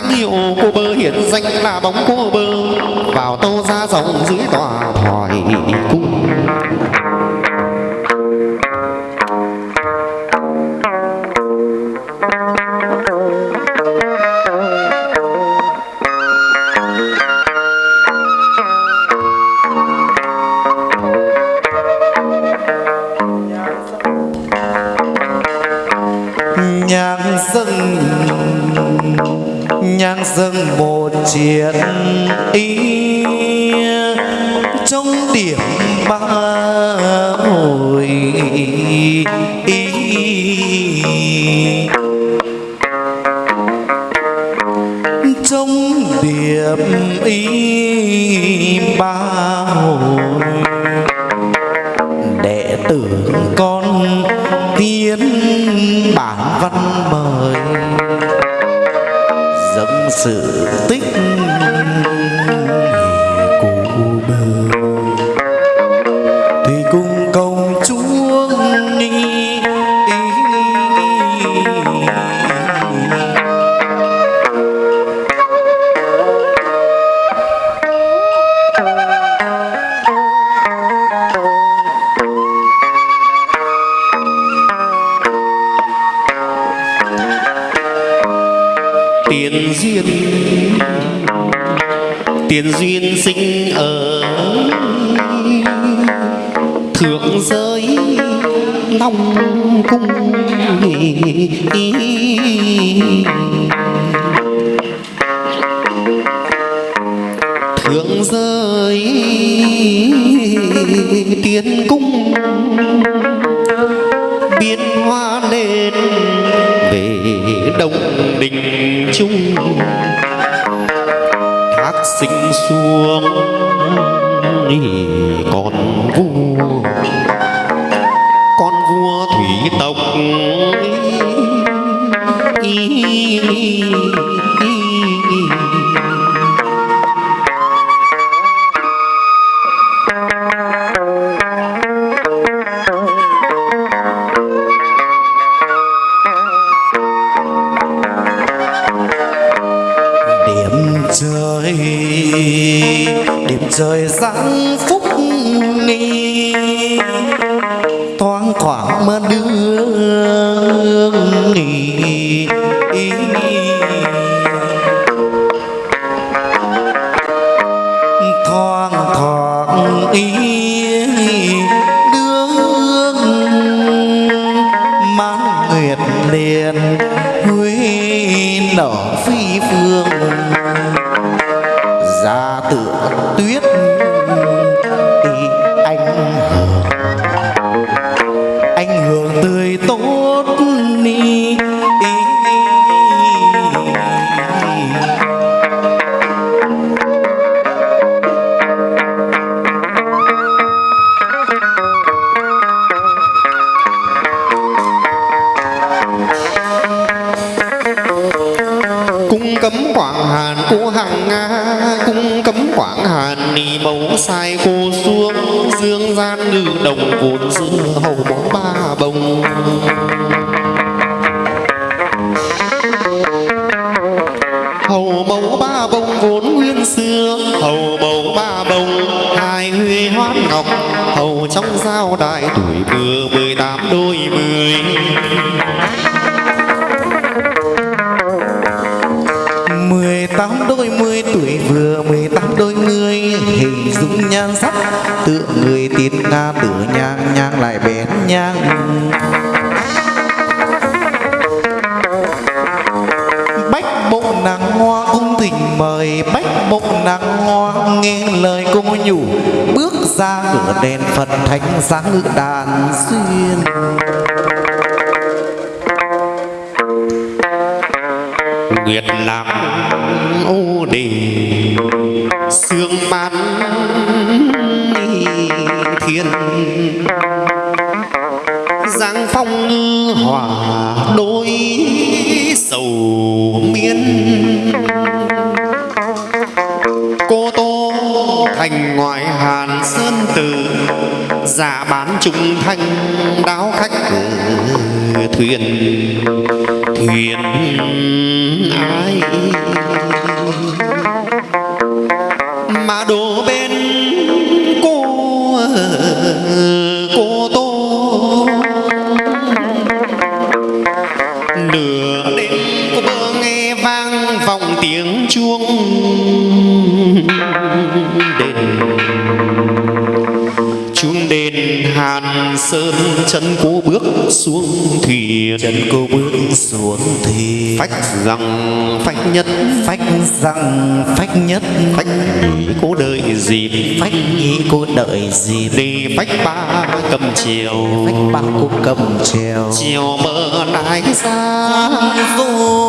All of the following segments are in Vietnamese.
thánh hiệu cô bơ hiện danh là bóng cô bơ. Vào tô ra rộng dưới tòa thoại cung. Nhang dâng một triệt ý. Trong điểm ba hồi ý. Trong điểm ý ba hồi, đệ tử con tiến bản văn mời sự tích long cung thượng giới tiến cung, biến hoa lên về đông đình trung thác sinh xuống, còn vui điểm trời điểm trời giáng phúc nghi. Thoáng khoảng mà đưa liền huy nở phi phương. Ra tựa tuyết thì anh hưởng. Anh hưởng tươi tốt đi cấm quảng hàn, cô hằng nga cung cấm quảng hàn. Nì mẫu sai cô xuống, dương gian ngự đồng vốn dưa hầu bó ba bông hầu mẫu ba bông vốn nguyên xưa, hầu mẫu ba bông hai huy hoan ngọc. Hầu trong giao đại tuổi vừa mười tám đôi mười. Lại bén nhang bách bộ nàng hoa cung tình mời. Bách bộ nàng hoa nghe lời cô nhủ. Bước ra cửa đèn phật thánh sáng ngự đàn xuyên. Nguyệt làm ô đề, sương ma sầu miên. Cô tô thành ngoại hàn sơn tử, giả bán trung thanh đáo khách thuyền. Thuyền ai? Mà đổ bên cô sơn chân cô bước xuống thuyền. Chân cô bước xuống thì phách rằng phách nhất. Phách răng phách nhất. Phách nhị cô đợi dịp. Phách nhị cô đợi gì đi phách ba cầm chiều. Phách ba cô cầm treo chiều mơ nái ra du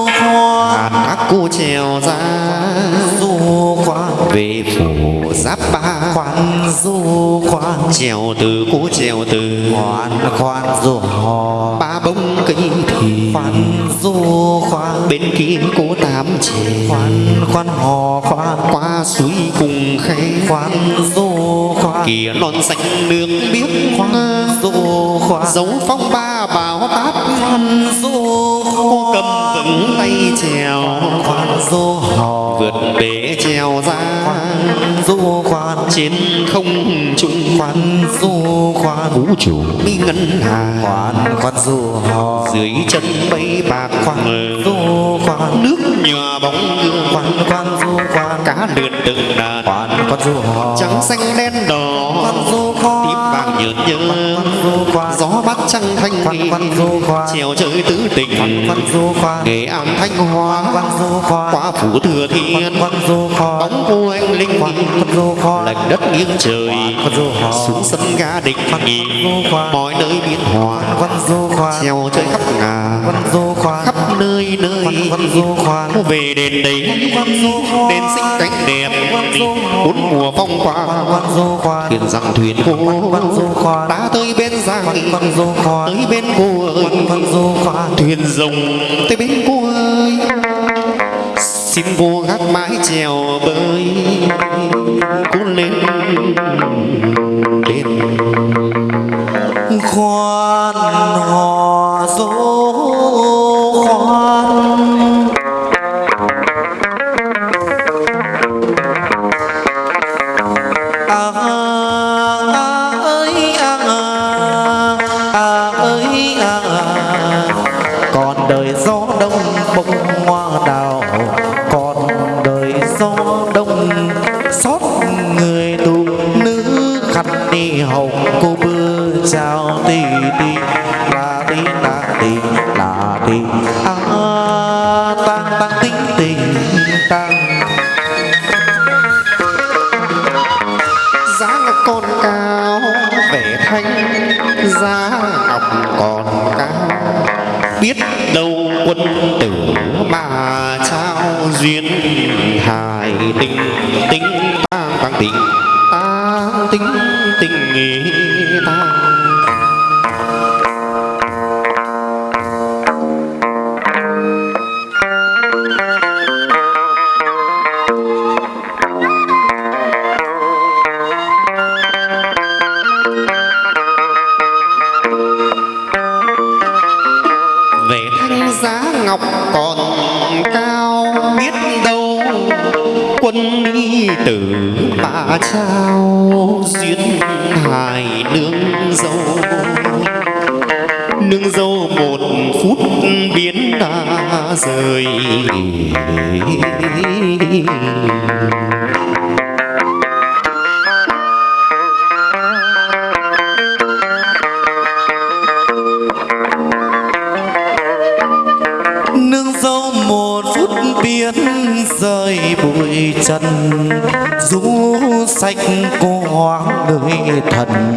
hoa. hàn các cô trèo ra. Du khoan về phủ giáp ba khoan du khoan. Trèo từ cô trèo từ. Khoan khoan du. Hò ba bông cây thì khoan du khoan. bên kia cô tám chè. Khoan khoan hò khoan. Qua suối cùng khe. Khoan du khoan. Kìa non xanh nương biếc. Khoan du khoan. Dấu phong ba bảo táp. Khoan du cô cầm vững tay trèo khoan du hò vượt bể trèo ra. Du khoan trên không trung khoan du khoan vũ trụ mi ngân hà. Khoan khoan du hò dưới chân bay bạc khoan mờ. Du khoan nước nhòa bóng gương khoan khoan du khoan cá lượn từng đàn. Khoan khoan du hò trắng xanh đen đỏ nhợt nhớ gió bắt trăng thanh khoan trèo chơi tứ tình nghệ an thanh khoan qua phủ thừa thiên bóng cô anh linh lệch đất nghiêng trời xuống sân ga địch khoan mọi nơi biến hóa treo chơi khắp ngà khắp nơi nơi về đền đấy đền xinh cánh đẹp bốn mùa phong qua thuyền rằng thuyền cô khoan. Đã tới bên giang khoan du khoan. tới bên cô ơi. Khoan du khoan. Thuyền rồng tới bên cô ơi. Xin cô gác mái chèo bơi. Cô lên à tang tang tính tình tang giá ngọc còn cao, vẻ thanh. Giá ngọc còn cao. Biết đâu quân tử mà trao duyên hài tình. Tình tang tang tình bà trao duyên hài nương dâu. Nương dâu một phút biến đã rời. Một phút biến rơi bụi trần, rũ sạch cô hoang người thần.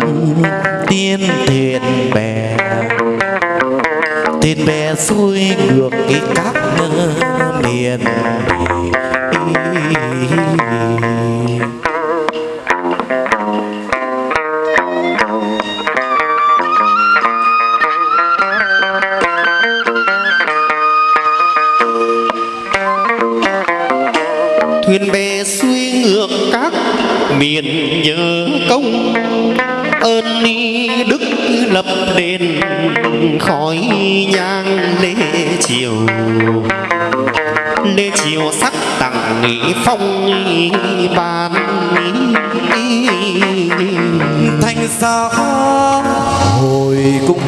Tiên thiền bè thuyền bè xuôi ngược cái các miền ơn ni đức lập đền khói nhang lễ chiều lễ chiều sắc tặng nghị phong ban thanh xa hồi cung